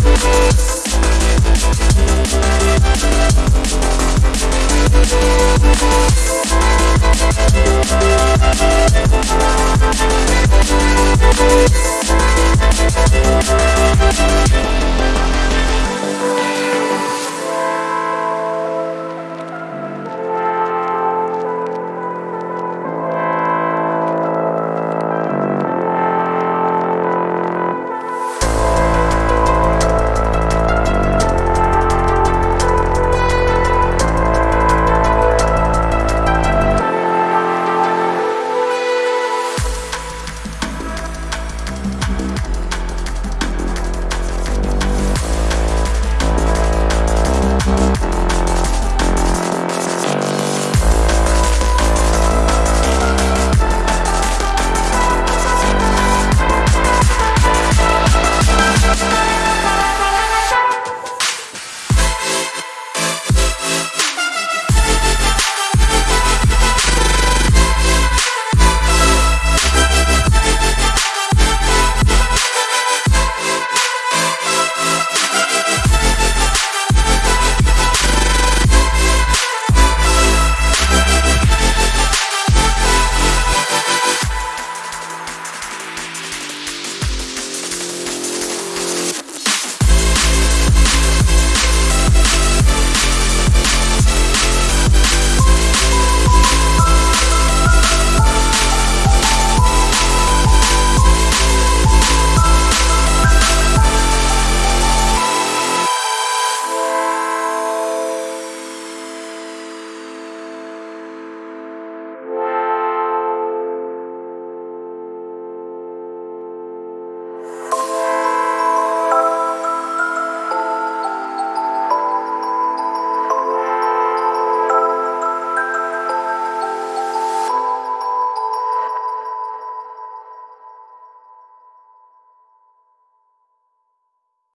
Música